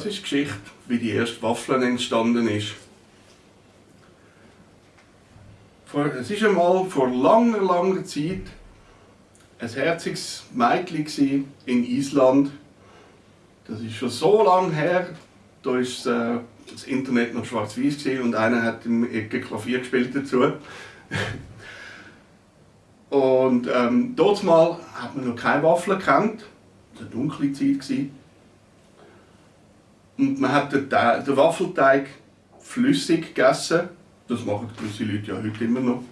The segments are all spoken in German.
Das ist die Geschichte, wie die erste Waffel entstanden ist. Es war einmal vor langer, langer Zeit ein herziges Mädchen in Island. Das ist schon so lange her, da war äh, das Internet noch schwarz-weiß und einer hat im Ecke Klavier gespielt dazu. und ähm, dort mal hat man noch keine Waffeln gekannt. Das war eine dunkle Zeit. Gewesen. Und man hat den, den Waffelteig flüssig gegessen. Das machen gewisse Leute ja heute immer noch.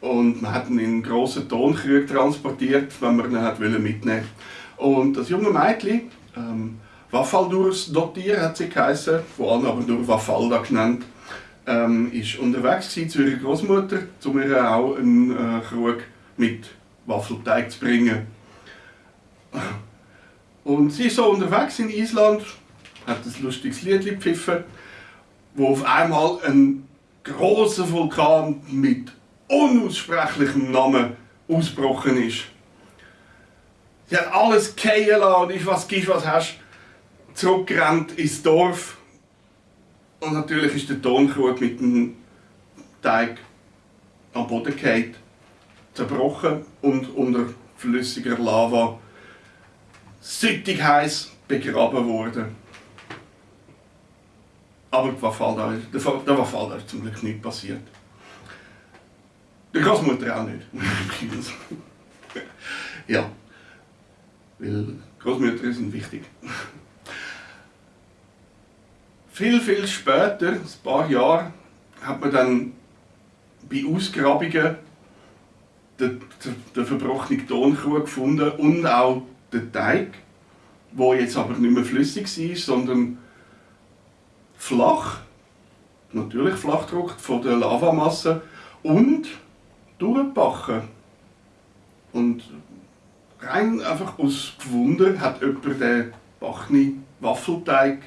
Und man hat ihn in grossen Tonkrügen transportiert, wenn man ihn hat mitnehmen Und das junge Mädchen, ähm, Wafaldurs Dottir hat sie geheißen, vor allem aber nur Wafalda genannt, ähm, ist unterwegs zu ihrer Großmutter, um ihr auch einen äh, Krug mit Waffelteig zu bringen. Und sie ist so unterwegs in Island, hat ein lustiges Lied gepfiffen, wo auf einmal ein großer Vulkan mit unaussprechlichem Namen ausgebrochen ist. Sie hat alles fallen und ist, was gibst, was hast, zurückgerannt ins Dorf. Und natürlich ist der Tonkrug mit dem Teig am Boden gefallen, zerbrochen und unter flüssiger Lava süttig heiß begraben worden. Aber der Wafalda, der Wafalda ist zum Glück nicht passiert. Der Großmutter auch nicht. ja, weil Großmütter sind wichtig. viel, viel später, ein paar Jahre, hat man dann bei Ausgrabungen den, den verbrochenen Tonkrug gefunden und auch den Teig, wo jetzt aber nicht mehr flüssig war, sondern flach, natürlich flach gedruckt von der Lavamasse und durchgebacken. Und rein einfach aus Gewunder hat jemand den Bachni Waffelteig,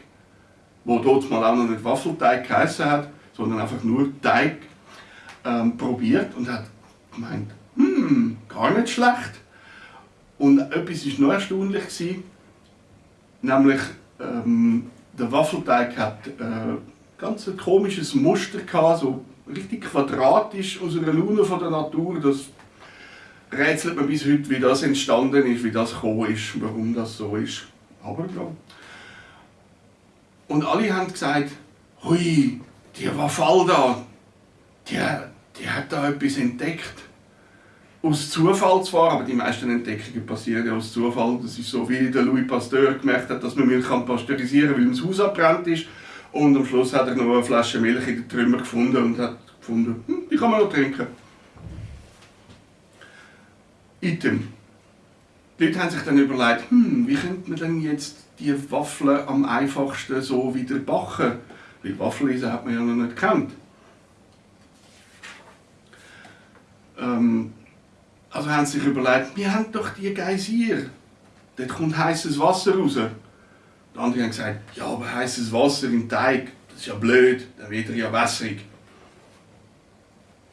wo dort mal auch noch nicht Waffelteig geheißen hat, sondern einfach nur Teig, ähm, probiert und hat gemeint, hm, gar nicht schlecht. Und etwas war noch erstaunlich, nämlich ähm, der Waffelteig hat äh, ganz ein komisches Muster gehabt, so richtig quadratisch aus einer Lune von der Natur. Das rätselt man bis heute, wie das entstanden ist, wie das gekommen ist, warum das so ist. Aber ja. Und alle haben gesagt, hui, die Wafalda, die, die hat da etwas entdeckt aus Zufall zwar, aber die meisten Entdeckungen passieren ja aus Zufall. Das ist so, wie der Louis Pasteur gemerkt hat, dass man Milch kann pasteurisieren kann, weil das Haus abbrennt ist. Und am Schluss hat er noch eine Flasche Milch in den Trümmer gefunden und hat gefunden, hm, die kann man noch trinken. Item. Die Leute haben sich dann überlegt, hm, wie könnte man denn jetzt die Waffeln am einfachsten so wieder backen? Weil Waffeleisen hat man ja noch nicht gekannt. Ähm, also haben sie sich überlegt, wir haben doch die Geysir. Dort kommt heißes Wasser raus. Die anderen haben gesagt, ja, aber heißes Wasser im Teig, das ist ja blöd, dann wird er ja wässrig.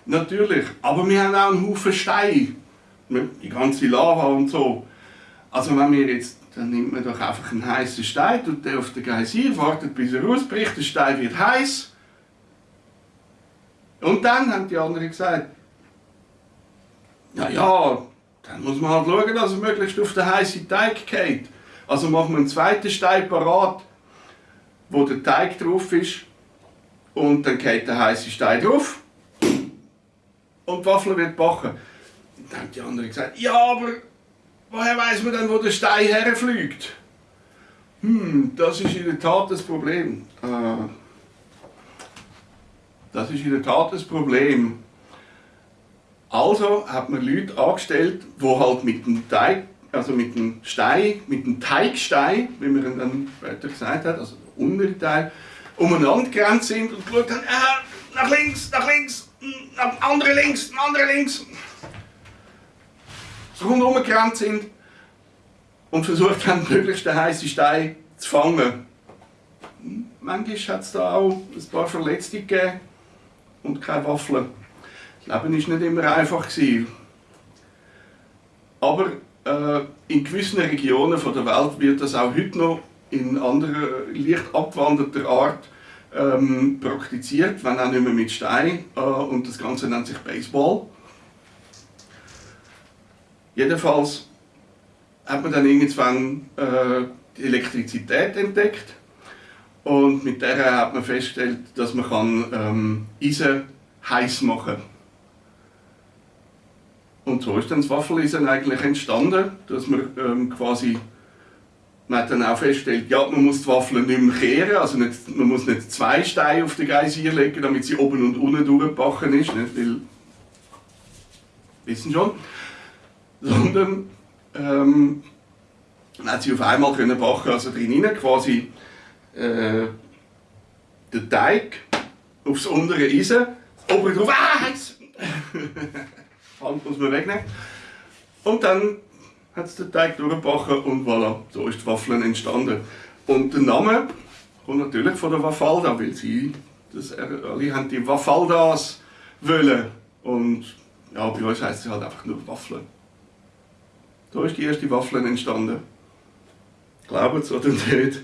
Natürlich, aber wir haben auch einen Haufen Steine. Die ganze Lava und so. Also wenn wir jetzt, dann nimmt man doch einfach einen heißen Stein, tut den auf den Geysir, wartet bis er rausbricht, der Stein wird heiß. Und dann haben die anderen gesagt, ja, ja, dann muss man halt schauen, dass er möglichst auf den heißen Teig geht. Also machen wir einen zweiten Stein parat, wo der Teig drauf ist. Und dann geht der heiße Stein drauf. Und die Waffel wird backen. Dann haben die anderen gesagt, ja, aber woher weiß man denn, wo der Stein herfliegt? Hm, das ist in der Tat das Problem. Äh, das ist in der Tat das Problem. Also hat man Leute angestellt, die halt mit dem Teig, also mit dem Stein, mit dem Teigstein, wie man ihn dann später gesagt hat, also der untere Teil, umeinander gerannt sind und geschaut haben, äh, nach links, nach links, nach andere links, andere links. So rundherum gerannt sind und versucht haben, möglichst den heißen Stein zu fangen. Manchmal hat es da auch ein paar Verletzte gegeben und keine Waffeln. Das Leben war nicht immer einfach. Aber äh, in gewissen Regionen der Welt wird das auch heute noch in anderer, leicht abgewandelter Art ähm, praktiziert, wenn auch nicht mehr mit Stein. Äh, und das Ganze nennt sich Baseball. Jedenfalls hat man dann irgendwann äh, die Elektrizität entdeckt und mit der hat man festgestellt, dass man kann, ähm, Eisen heiß machen kann. Und so ist dann das Waffeleisen eigentlich entstanden, dass man ähm, quasi man hat dann auch festgestellt, ja, man muss die Waffeln nicht mehr kehren, also nicht, man muss nicht zwei Steine auf den Geysir legen, damit sie oben und unten durchgebacken ist, nicht? weil, wissen schon, sondern ähm, man hat sie auf einmal können backen, also drin quasi äh, den Teig aufs untere Eisen, oben drauf, ah! Hand muss man wegnehmen. Und dann hat es den Teig durchgebacken und voilà, so ist die Waffeln entstanden. Und der Name kommt natürlich von der Wafalda, weil sie, das, alle haben die Wafaldas wollen. Und ja, bei uns heisst es halt einfach nur Waffeln. So ist die erste Waffel entstanden. Glaubt es oder nicht?